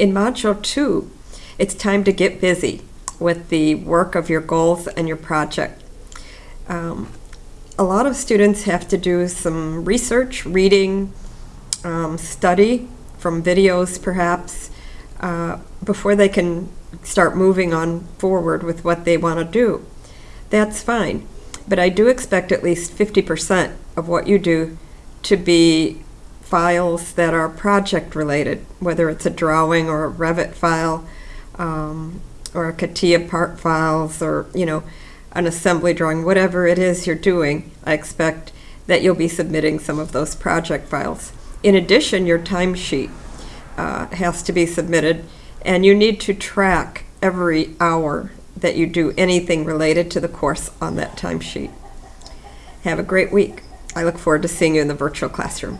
in Module 2, it's time to get busy with the work of your goals and your project. Um, a lot of students have to do some research, reading, um, study from videos perhaps, uh, before they can start moving on forward with what they want to do. That's fine. But I do expect at least 50% of what you do to be files that are project related, whether it's a drawing or a Revit file, um, or a CATIA part files, or, you know, an assembly drawing, whatever it is you're doing, I expect that you'll be submitting some of those project files. In addition, your timesheet uh, has to be submitted, and you need to track every hour that you do anything related to the course on that timesheet. Have a great week. I look forward to seeing you in the virtual classroom.